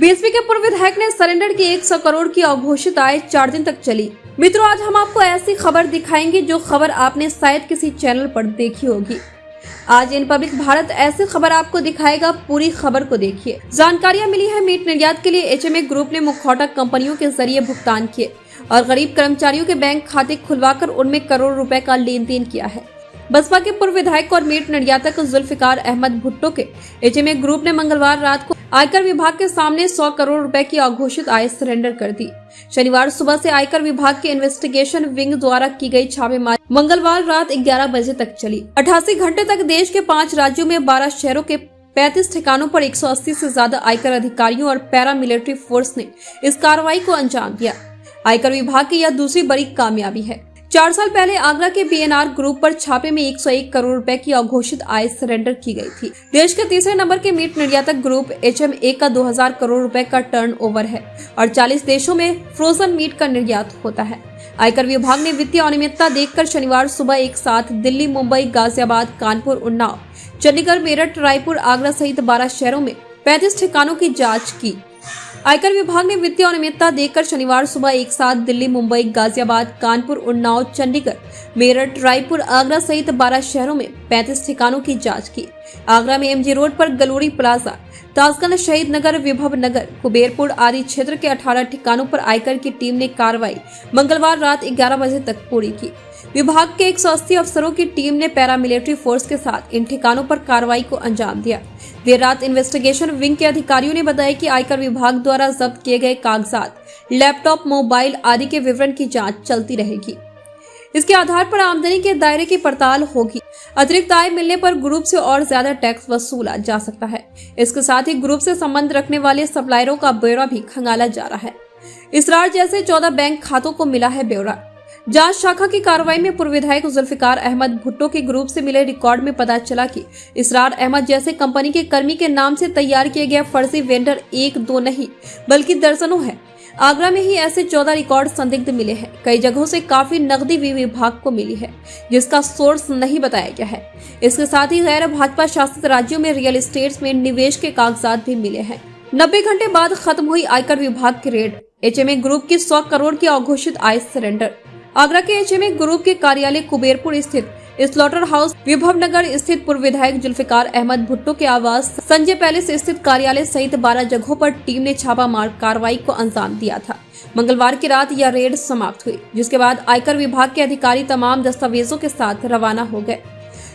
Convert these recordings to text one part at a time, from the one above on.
BSP के पूर्व विधायक ने सरेंडर की 100 करोड़ की अघोषित आय चार दिन तक चली। मित्रों, आज हम आपको ऐसी खबर दिखाएँगे जो खबर आपने शायद किसी चैनल पर देखी होगी। आज इन पब्लिक भारत ऐसी खबर आपको दिखाएगा, पूरी खबर को देखिए। जानकारियाँ मिली है मीट निर्यात के लिए, एचएमए ग्रुप ने मुखौटा कंपनियों के ज़रिए भुगतान किए और गरीब कर्मचारियों के बैंक खाते खुलवाकर उनमें करोड़ रुपए का लेन देन किया है। बसपा के पूर्व विधायक और मीट निर्यातक जुल्फिकार अहमद भुट्टो के एचएमए ग्रुप ने मंगलवार रात को आयकर विभाग के सामने 100 करोड़ रुपए की अघोषित आय सरेंडर कर दी। शनिवार सुबह से आयकर विभाग के इन्वेस्टिगेशन विंग द्वारा की गई छापेमारी मंगलवार रात 11 बजे तक चली। अठासी घंटे तक देश के पाँच राज्यों में 12 शहरों के 35 ठिकानों पर 180 से ज़्यादा आयकर अधिकारियों और पैरा मिलिट्री फोर्स ने इस कार्रवाई को अंजाम दिया। आयकर विभाग की यह दूसरी बड़ी कामयाबी है। चार साल पहले आगरा के बीएनआर ग्रुप पर छापे में 101 करोड़ रुपए की अघोषित आय सरेंडर की गई थी। देश के तीसरे नंबर के मीट निर्यातक ग्रुप एचएमए का 2000 करोड़ रुपए का टर्नओवर है और 40 देशों में फ्रोजन मीट का निर्यात होता है। आयकर विभाग ने वित्तीय अनियमितता देखकर शनिवार सुबह एक साथ दिल्ली, मुंबई, गाजियाबाद, कानपुर, उन्नाव, चंडीगढ़, मेरठ, रायपुर, आगरा सहित बारह शहरों में पैंतीस ठिकानों की जाँच की। आयकर विभाग ने वित्तीय अनियमितता देखकर शनिवार सुबह एक साथ दिल्ली, मुंबई, गाजियाबाद, कानपुर, उन्नाव, चंडीगढ़, मेरठ, रायपुर, आगरा सहित बारह शहरों में 35 ठिकानों की जाँच की। आगरा में एमजी रोड पर गलोरी प्लाजा ताजगंज शहीद नगर, विभव नगर, कुबेरपुर आदि क्षेत्र के 18 ठिकानों पर आयकर की टीम ने कार्रवाई मंगलवार रात 11 बजे तक पूरी की। विभाग के 180 अफसरों की टीम ने पैरामिलिट्री फोर्स के साथ इन ठिकानों पर कार्रवाई को अंजाम दिया। देर रात इन्वेस्टिगेशन विंग के अधिकारियों ने बताया कि आयकर विभाग द्वारा जब्त किए गए कागजात, लैपटॉप, मोबाइल आदि के विवरण की जाँच चलती रहेगी। इसके आधार पर आमदनी के दायरे की पड़ताल होगी। अतिरिक्त आय मिलने पर ग्रुप से और ज़्यादा टैक्स वसूला जा सकता है। इसके साथ ही ग्रुप से संबंध रखने वाले सप्लायरों का ब्यौरा भी खंगाला जा रहा है। इसरार जैसे चौदह बैंक खातों को मिला है ब्यौरा। जाँच शाखा की कार्रवाई में पूर्व विधायक जुल्फिकार अहमद भुट्टो के ग्रुप से मिले रिकॉर्ड में पता चला कि इसरार अहमद जैसे कंपनी के कर्मी के नाम से तैयार किए गए फर्जी वेंडर एक दो नहीं, बल्कि दर्जनों है। आगरा में ही ऐसे चौदह रिकॉर्ड संदिग्ध मिले हैं। कई जगहों से काफ़ी नकदी भी विभाग को मिली है, जिसका सोर्स नहीं बताया गया है। इसके साथ ही गैर भाजपा शासित राज्यों में रियल एस्टेट में निवेश के कागजात भी मिले हैं। नब्बे घंटे बाद खत्म हुई आयकर विभाग की रेड, एचएमए ग्रुप की सौ करोड़ की अघोषित आय सरेंडर आगरा के एचएमए ग्रुप के कार्यालय कुबेरपुर स्थित स्लॉटर हाउस विभव नगर स्थित पूर्व विधायक जुल्फिकार अहमद भुट्टो के आवास, संजय पैलेस स्थित कार्यालय सहित 12 जगहों पर टीम ने छापा मार कार्रवाई को अंजाम दिया था। मंगलवार की रात यह रेड समाप्त हुई, जिसके बाद आयकर विभाग के अधिकारी तमाम दस्तावेजों के साथ रवाना हो गए।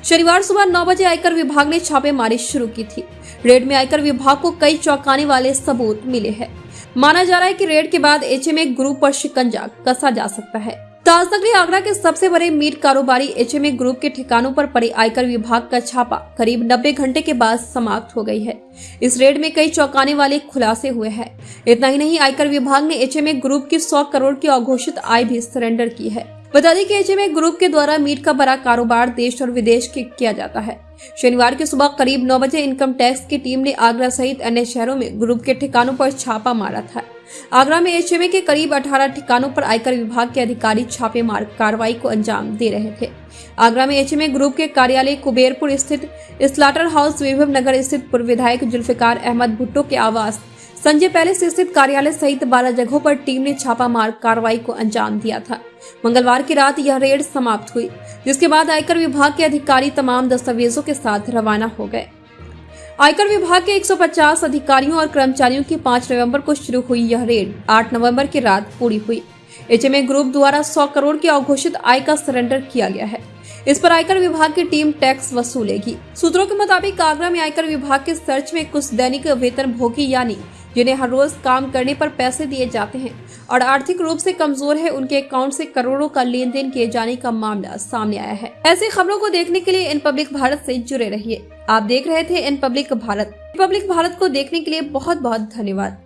शनिवार सुबह नौ बजे आयकर विभाग ने छापेमारी शुरू की थी। रेड में आयकर विभाग को कई चौंकाने वाले सबूत मिले हैं। माना जा रहा है कि रेड के बाद एचएमए ग्रुप पर शिकंजा कसा जा सकता है। ताजनगरी आगरा के सबसे बड़े मीट कारोबारी एचएमए ग्रुप के ठिकानों पर पड़े आयकर विभाग का छापा करीब 90 घंटे के बाद समाप्त हो गई है। इस रेड में कई चौंकाने वाले खुलासे हुए हैं। इतना ही नहीं, आयकर विभाग ने एचएमए ग्रुप की 100 करोड़ की अघोषित आय भी सरेंडर की है। बता दें कि एचएमए ग्रुप के द्वारा मीट का बड़ा कारोबार देश और विदेश के किया जाता है। शनिवार की सुबह करीब नौ बजे इनकम टैक्स की टीम ने आगरा सहित अन्य शहरों में ग्रुप के ठिकानों पर छापा मारा था। आगरा में एचएमए के करीब 18 ठिकानों पर आयकर विभाग के अधिकारी छापेमार कार्रवाई को अंजाम दे रहे थे। आगरा में एचएमए ग्रुप के कार्यालय कुबेरपुर स्थित स्लाटर हाउस विभव नगर स्थित पूर्व विधायक जुल्फिकार अहमद भुट्टो के आवास संजय पैलेस स्थित कार्यालय सहित बारह जगहों पर टीम ने छापामार कार्रवाई को अंजाम दिया था। मंगलवार की रात यह रेड समाप्त हुई, जिसके बाद आयकर विभाग के अधिकारी तमाम दस्तावेजों के साथ रवाना हो गए। आयकर विभाग के 150 अधिकारियों और कर्मचारियों की 5 नवंबर को शुरू हुई यह रेड 8 नवंबर की रात पूरी हुई। एचएमए ग्रुप द्वारा 100 करोड़ की अघोषित आय का सरेंडर किया गया है। इस पर आयकर विभाग की टीम टैक्स वसूलेगी। सूत्रों के मुताबिक आगरा में आयकर विभाग के सर्च में कुछ दैनिक वेतन भोगी यानी जिन्हें हर रोज काम करने पर पैसे दिए जाते हैं और आर्थिक रूप से कमज़ोर है, उनके अकाउंट से करोड़ों का लेन देन किए जाने का मामला सामने आया है। ऐसी खबरों को देखने के लिए इन पब्लिक भारत से जुड़े रहिए। आप देख रहे थे इन पब्लिक भारत। पब्लिक भारत को देखने के लिए बहुत बहुत धन्यवाद।